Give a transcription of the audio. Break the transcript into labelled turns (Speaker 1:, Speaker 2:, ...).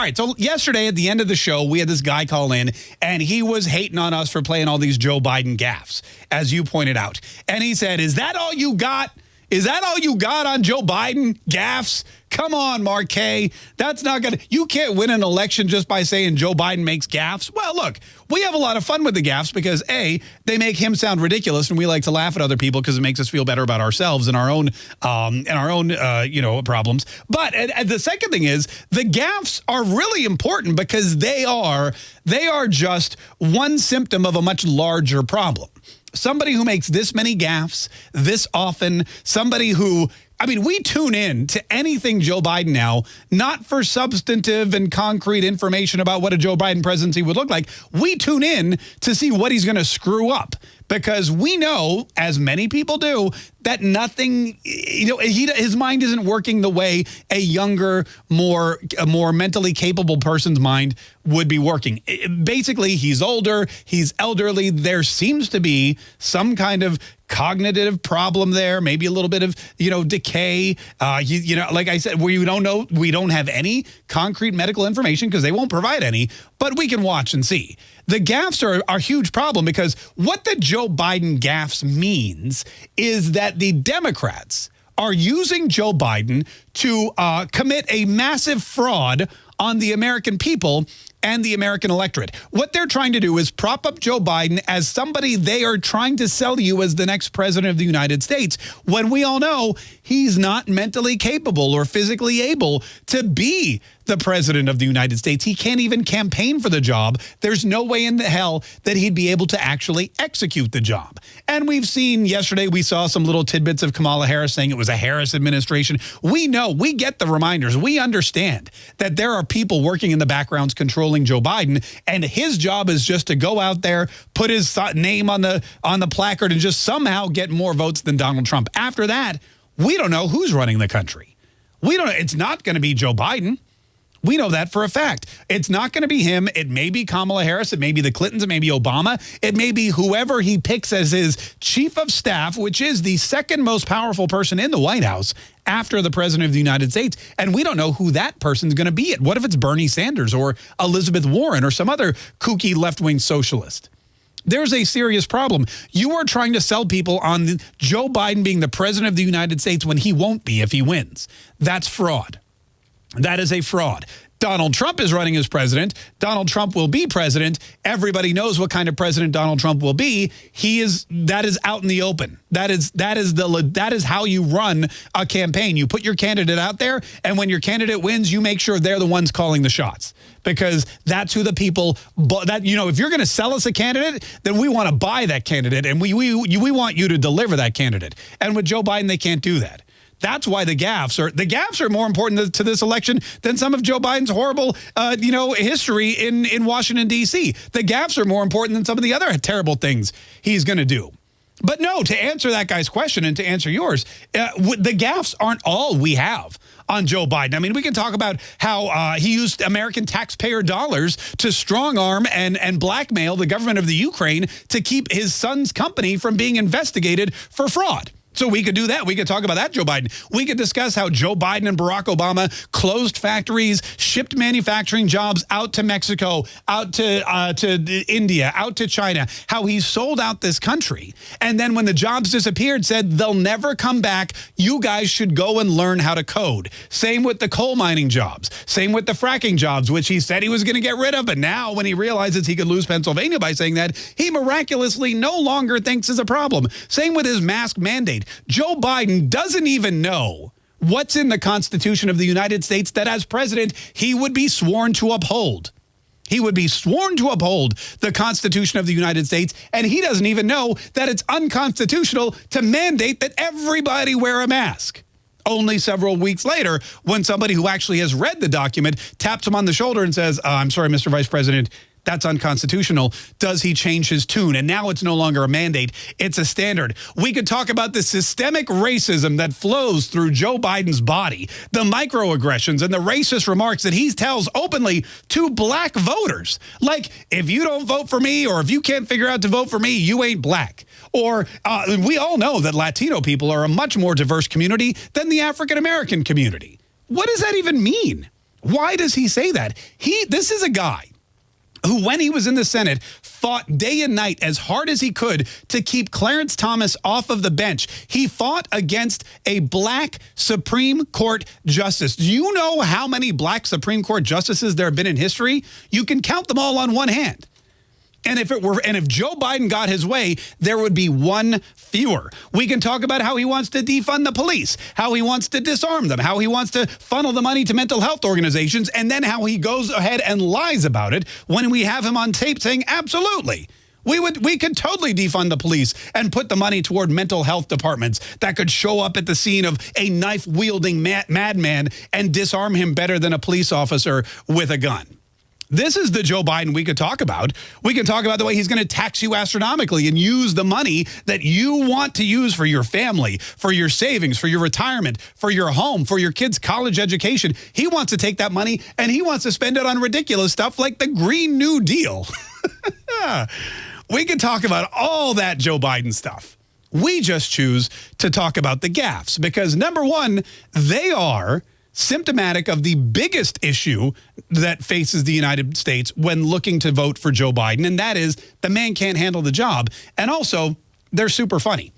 Speaker 1: All right. So yesterday at the end of the show, we had this guy call in and he was hating on us for playing all these Joe Biden gaffes, as you pointed out. And he said, Is that all you got? Is that all you got on Joe Biden? Gaffes? Come on, Marquet. That's not going to, you can't win an election just by saying Joe Biden makes gaffes. Well, look, we have a lot of fun with the gaffes because A, they make him sound ridiculous and we like to laugh at other people because it makes us feel better about ourselves and our own, um, and our own, uh, you know, problems. But and, and the second thing is the gaffes are really important because they are, they are just one symptom of a much larger problem somebody who makes this many gaffes this often, somebody who I mean, we tune in to anything Joe Biden now, not for substantive and concrete information about what a Joe Biden presidency would look like. We tune in to see what he's going to screw up because we know, as many people do, that nothing, you know, he, his mind isn't working the way a younger, more, a more mentally capable person's mind would be working. Basically, he's older, he's elderly. There seems to be some kind of cognitive problem there, maybe a little bit of, you know, decay. Uh, you, you know, like I said, we don't know, we don't have any concrete medical information because they won't provide any, but we can watch and see. The gaffes are, a huge problem because what the Joe Biden gaffes means is that the Democrats are using Joe Biden to uh, commit a massive fraud on the American people and the American electorate. What they're trying to do is prop up Joe Biden as somebody they are trying to sell you as the next president of the United States, when we all know he's not mentally capable or physically able to be the president of the United States. He can't even campaign for the job. There's no way in the hell that he'd be able to actually execute the job. And we've seen yesterday, we saw some little tidbits of Kamala Harris saying it was a Harris administration. We know, we get the reminders. We understand that there are people working in the backgrounds controlling Joe Biden, and his job is just to go out there, put his name on the on the placard, and just somehow get more votes than Donald Trump. After that, we don't know who's running the country. We don't. It's not going to be Joe Biden. We know that for a fact. It's not going to be him. It may be Kamala Harris. It may be the Clintons. It may be Obama. It may be whoever he picks as his chief of staff, which is the second most powerful person in the White House after the president of the United States. And we don't know who that person's going to be. What if it's Bernie Sanders or Elizabeth Warren or some other kooky left-wing socialist? There's a serious problem. You are trying to sell people on Joe Biden being the president of the United States when he won't be if he wins. That's fraud. That is a fraud. Donald Trump is running as president. Donald Trump will be president. Everybody knows what kind of president Donald Trump will be. He is that is out in the open. That is that is the that is how you run a campaign. You put your candidate out there and when your candidate wins, you make sure they're the ones calling the shots because that's who the people that you know, if you're going to sell us a candidate, then we want to buy that candidate and we we we want you to deliver that candidate. And with Joe Biden they can't do that. That's why the gaffes are the gaffes are more important to this election than some of Joe Biden's horrible, uh, you know, history in in Washington D.C. The gaffes are more important than some of the other terrible things he's going to do. But no, to answer that guy's question and to answer yours, uh, the gaffes aren't all we have on Joe Biden. I mean, we can talk about how uh, he used American taxpayer dollars to strong arm and, and blackmail the government of the Ukraine to keep his son's company from being investigated for fraud. So we could do that. We could talk about that, Joe Biden. We could discuss how Joe Biden and Barack Obama closed factories, shipped manufacturing jobs out to Mexico, out to uh, to India, out to China, how he sold out this country. And then when the jobs disappeared, said they'll never come back. You guys should go and learn how to code. Same with the coal mining jobs. Same with the fracking jobs, which he said he was going to get rid of. But now when he realizes he could lose Pennsylvania by saying that, he miraculously no longer thinks is a problem. Same with his mask mandate. Joe Biden doesn't even know what's in the Constitution of the United States that as president he would be sworn to uphold. He would be sworn to uphold the Constitution of the United States, and he doesn't even know that it's unconstitutional to mandate that everybody wear a mask. Only several weeks later, when somebody who actually has read the document taps him on the shoulder and says, uh, I'm sorry, Mr. Vice President, that's unconstitutional. Does he change his tune? And now it's no longer a mandate. It's a standard. We could talk about the systemic racism that flows through Joe Biden's body, the microaggressions and the racist remarks that he tells openly to black voters. Like, if you don't vote for me or if you can't figure out to vote for me, you ain't black. Or uh, we all know that Latino people are a much more diverse community than the African-American community. What does that even mean? Why does he say that? He This is a guy who, when he was in the Senate, fought day and night as hard as he could to keep Clarence Thomas off of the bench. He fought against a black Supreme Court justice. Do you know how many black Supreme Court justices there have been in history? You can count them all on one hand. And if it were, and if Joe Biden got his way, there would be one fewer. We can talk about how he wants to defund the police, how he wants to disarm them, how he wants to funnel the money to mental health organizations, and then how he goes ahead and lies about it when we have him on tape saying, absolutely. We would we could totally defund the police and put the money toward mental health departments that could show up at the scene of a knife wielding madman and disarm him better than a police officer with a gun. This is the Joe Biden we could talk about. We can talk about the way he's going to tax you astronomically and use the money that you want to use for your family, for your savings, for your retirement, for your home, for your kids' college education. He wants to take that money and he wants to spend it on ridiculous stuff like the Green New Deal. we can talk about all that Joe Biden stuff. We just choose to talk about the gaffes because number one, they are symptomatic of the biggest issue that faces the United States when looking to vote for Joe Biden, and that is the man can't handle the job. And also, they're super funny.